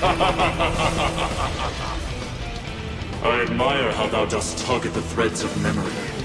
I admire how thou dost tug at the threads of memory.